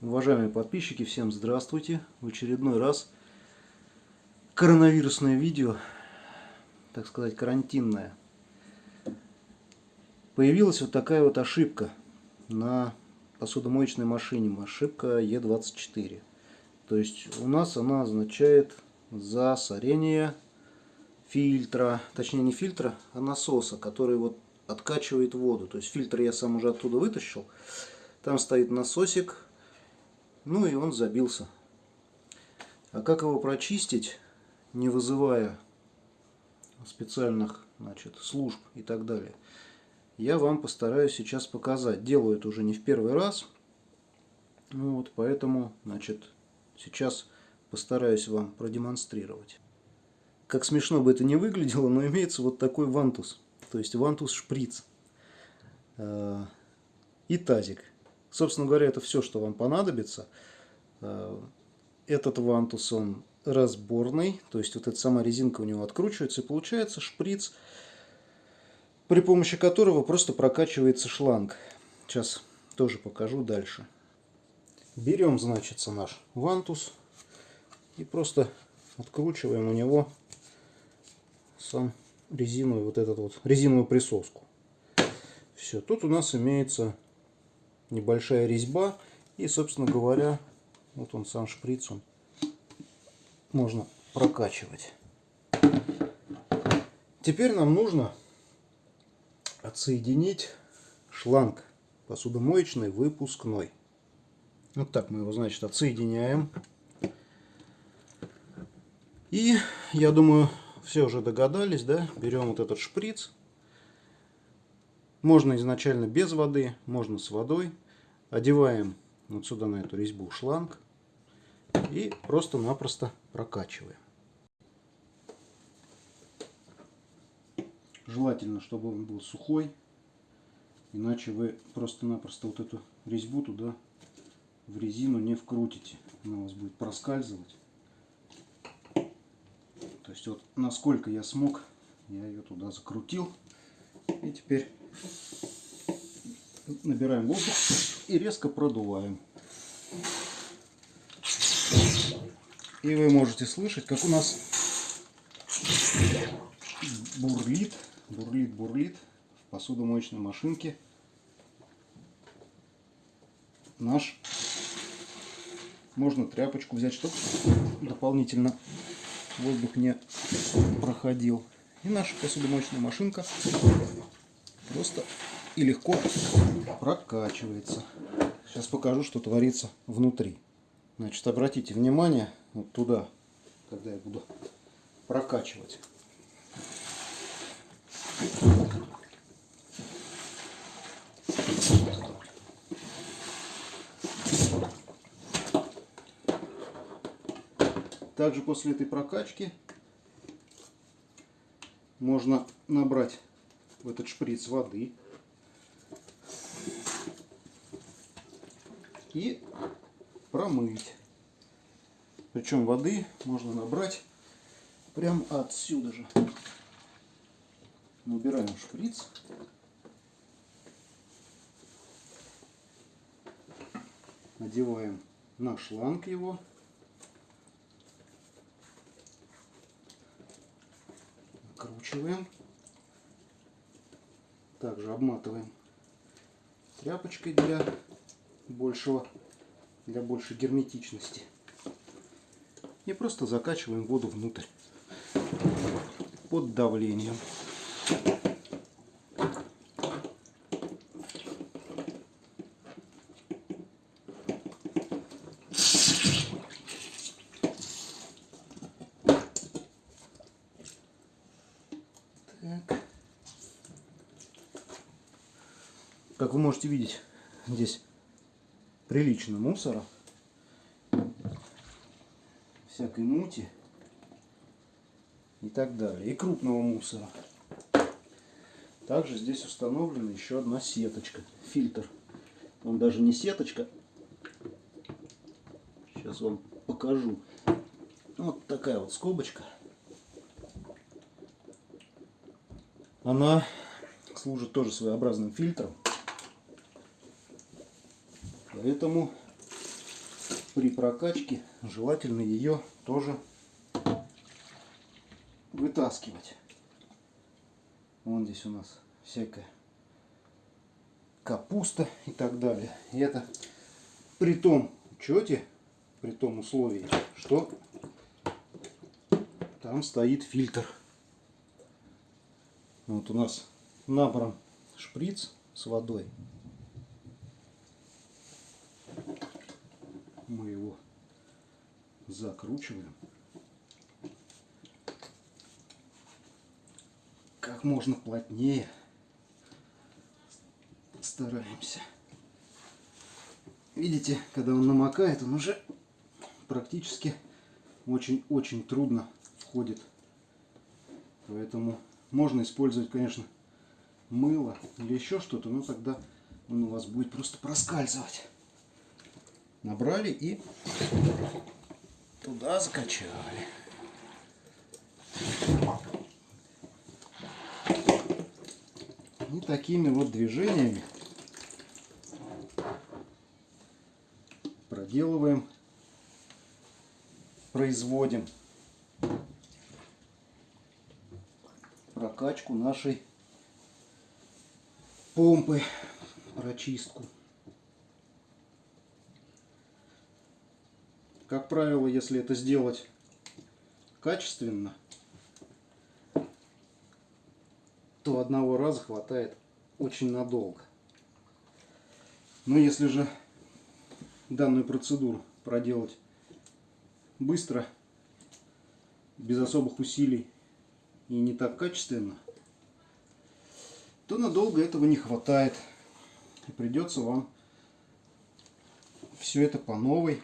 Уважаемые подписчики, всем здравствуйте! В очередной раз коронавирусное видео, так сказать, карантинное. Появилась вот такая вот ошибка на посудомоечной машине, ошибка Е24. То есть у нас она означает засорение фильтра, точнее не фильтра, а насоса, который вот откачивает воду. То есть фильтр я сам уже оттуда вытащил. Там стоит насосик, ну и он забился. А как его прочистить, не вызывая специальных значит, служб и так далее, я вам постараюсь сейчас показать. Делаю это уже не в первый раз. Ну вот, поэтому значит, сейчас постараюсь вам продемонстрировать. Как смешно бы это не выглядело, но имеется вот такой вантус. То есть вантус шприц. Э, и тазик. Собственно говоря, это все, что вам понадобится. Э, этот вантус, он разборный, то есть вот эта сама резинка у него откручивается, и получается шприц, при помощи которого просто прокачивается шланг. Сейчас тоже покажу дальше. Берем, значит, наш вантус и просто откручиваем у него сам резиновую вот этот вот резиновую присоску. Все, тут у нас имеется небольшая резьба. И, собственно говоря, вот он сам шприц, он можно прокачивать. Теперь нам нужно отсоединить шланг посудомоечный выпускной. Вот так мы его, значит, отсоединяем. И, я думаю, все уже догадались, да? Берем вот этот шприц, можно изначально без воды, можно с водой. Одеваем вот сюда на эту резьбу шланг и просто-напросто прокачиваем. Желательно, чтобы он был сухой, иначе вы просто-напросто вот эту резьбу туда в резину не вкрутите. Она у вас будет проскальзывать. То есть вот насколько я смог, я ее туда закрутил. И теперь набираем воздух и резко продуваем. И вы можете слышать, как у нас бурлит, бурлит, бурлит в посудомоечной машинке наш. Можно тряпочку взять, чтобы дополнительно воздух не проходил. И наша посудомоечная машинка просто и легко прокачивается. Сейчас покажу, что творится внутри. Значит, обратите внимание вот туда, когда я буду прокачивать. Также после этой прокачки можно набрать в этот шприц воды и промыть. Причем воды можно набрать прям отсюда же. Набираем шприц. Надеваем на шланг его. Накручиваем. Также обматываем тряпочкой для большего, для большей герметичности. И просто закачиваем воду внутрь под давлением. Как вы можете видеть, здесь прилично мусора, всякой мути и так далее. И крупного мусора. Также здесь установлена еще одна сеточка, фильтр. Он даже не сеточка. Сейчас вам покажу. Вот такая вот скобочка. Она служит тоже своеобразным фильтром. Поэтому при прокачке желательно ее тоже вытаскивать. Вон здесь у нас всякая капуста и так далее. И это при том учете, при том условии, что там стоит фильтр. Вот у нас набран шприц с водой. Мы его закручиваем. Как можно плотнее стараемся. Видите, когда он намокает, он уже практически очень-очень трудно входит. Поэтому можно использовать, конечно, мыло или еще что-то, но тогда он у вас будет просто проскальзывать. Набрали и туда закачали. И такими вот движениями проделываем, производим прокачку нашей помпы, прочистку. Как правило, если это сделать качественно, то одного раза хватает очень надолго. Но если же данную процедуру проделать быстро, без особых усилий и не так качественно, то надолго этого не хватает. И придется вам все это по новой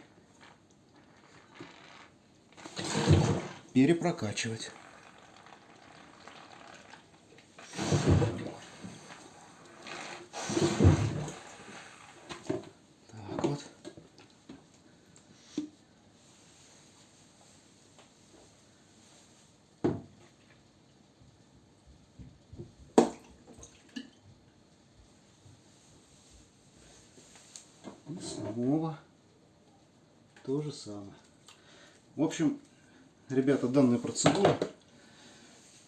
перепрокачивать. И снова то же самое. В общем, ребята, данная процедура,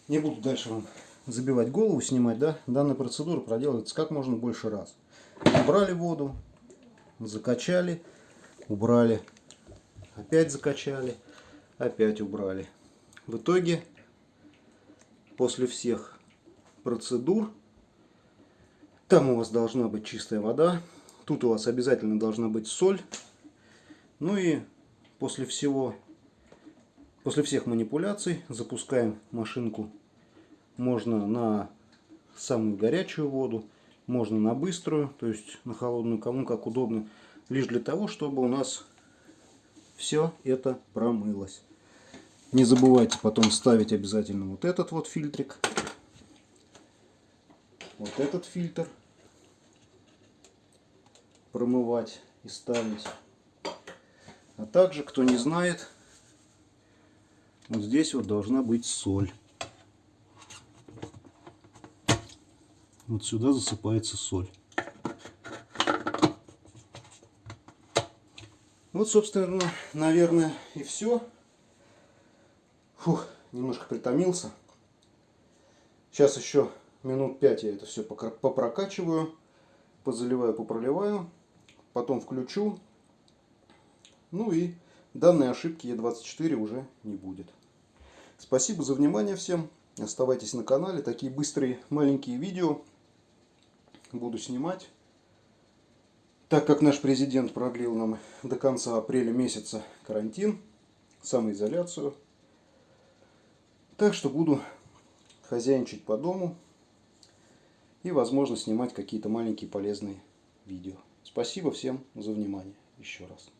не буду дальше вам забивать голову, снимать, да, данная процедура проделывается как можно больше раз. Убрали воду, закачали, убрали, опять закачали, опять убрали. В итоге, после всех процедур, там у вас должна быть чистая вода, Тут у вас обязательно должна быть соль. Ну и после всего, после всех манипуляций запускаем машинку. Можно на самую горячую воду, можно на быструю, то есть на холодную, кому как удобно. Лишь для того, чтобы у нас все это промылось. Не забывайте потом ставить обязательно вот этот вот фильтрик. Вот этот фильтр промывать и ставить. А также, кто не знает, вот здесь вот должна быть соль. Вот сюда засыпается соль. Вот, собственно, наверное, и все. Фух, немножко притомился. Сейчас еще минут пять я это все попрокачиваю, позаливаю, попроливаю потом включу. Ну и данной ошибки Е24 уже не будет. Спасибо за внимание всем. Оставайтесь на канале. Такие быстрые маленькие видео буду снимать. Так как наш президент продлил нам до конца апреля месяца карантин, самоизоляцию. Так что буду хозяйничать по дому и, возможно, снимать какие-то маленькие полезные видео. Спасибо всем за внимание еще раз.